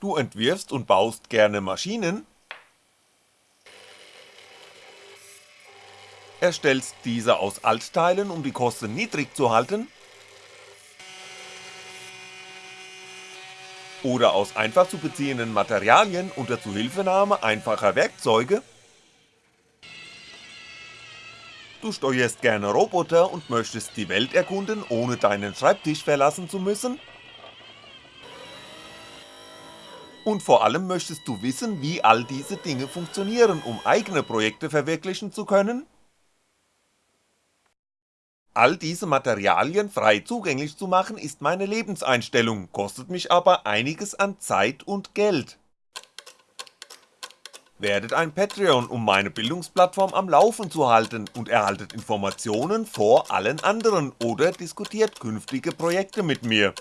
Du entwirfst und baust gerne Maschinen? Erstellst diese aus Altteilen, um die Kosten niedrig zu halten? Oder aus einfach zu beziehenden Materialien unter Zuhilfenahme einfacher Werkzeuge? Du steuerst gerne Roboter und möchtest die Welt erkunden, ohne deinen Schreibtisch verlassen zu müssen? Und vor allem möchtest du wissen, wie all diese Dinge funktionieren, um eigene Projekte verwirklichen zu können? All diese Materialien frei zugänglich zu machen ist meine Lebenseinstellung, kostet mich aber einiges an Zeit und Geld. Werdet ein Patreon, um meine Bildungsplattform am Laufen zu halten und erhaltet Informationen vor allen anderen oder diskutiert künftige Projekte mit mir